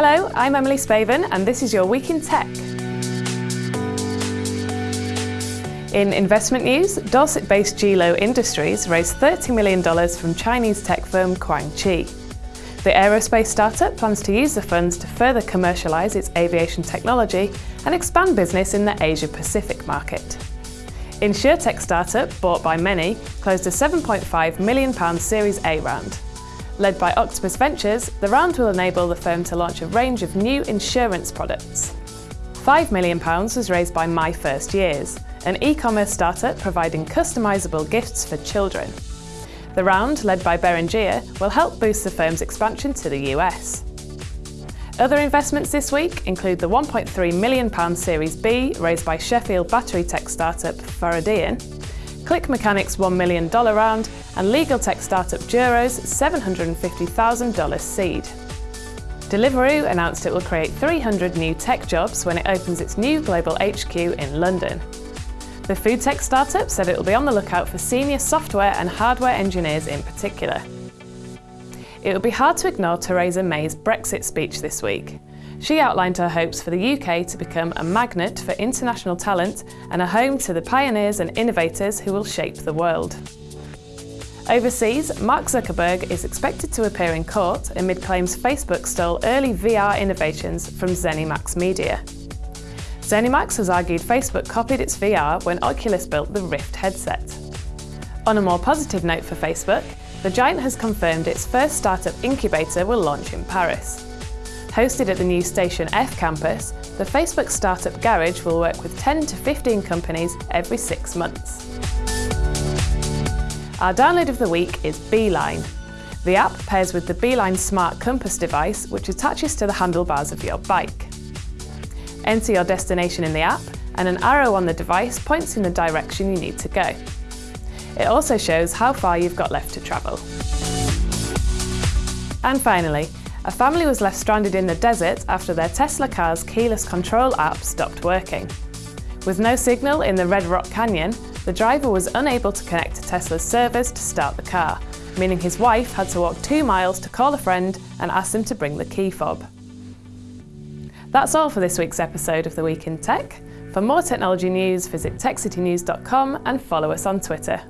Hello, I'm Emily Spaven, and this is your Week in Tech. In investment news, Dorset based Gilo Industries raised $30 million from Chinese tech firm Kuang-Chi. The aerospace startup plans to use the funds to further commercialise its aviation technology and expand business in the Asia Pacific market. InsureTech startup, bought by Many, closed a £7.5 million Series A round. Led by Octopus Ventures, the round will enable the firm to launch a range of new insurance products. £5 million was raised by My First Years, an e-commerce startup providing customisable gifts for children. The round, led by Beringea, will help boost the firm's expansion to the US. Other investments this week include the £1.3 million Series B raised by Sheffield battery tech startup Faradion, Click Mechanics' $1 million round and legal tech startup Juro's $750,000 seed. Deliveroo announced it will create 300 new tech jobs when it opens its new global HQ in London. The food tech startup said it will be on the lookout for senior software and hardware engineers in particular. It will be hard to ignore Theresa May's Brexit speech this week. She outlined her hopes for the UK to become a magnet for international talent and a home to the pioneers and innovators who will shape the world. Overseas, Mark Zuckerberg is expected to appear in court amid claims Facebook stole early VR innovations from ZeniMax Media. ZeniMax has argued Facebook copied its VR when Oculus built the Rift headset. On a more positive note for Facebook, the giant has confirmed its first startup incubator will launch in Paris. Hosted at the new Station F campus, the Facebook Startup Garage will work with 10 to 15 companies every six months. Our download of the week is Beeline. The app pairs with the Beeline Smart Compass device, which attaches to the handlebars of your bike. Enter your destination in the app, and an arrow on the device points in the direction you need to go. It also shows how far you've got left to travel. And finally, a family was left stranded in the desert after their Tesla car's keyless control app stopped working. With no signal in the Red Rock Canyon, the driver was unable to connect to Tesla's servers to start the car, meaning his wife had to walk two miles to call a friend and ask them to bring the key fob. That's all for this week's episode of The Week in Tech. For more technology news, visit techcitynews.com and follow us on Twitter.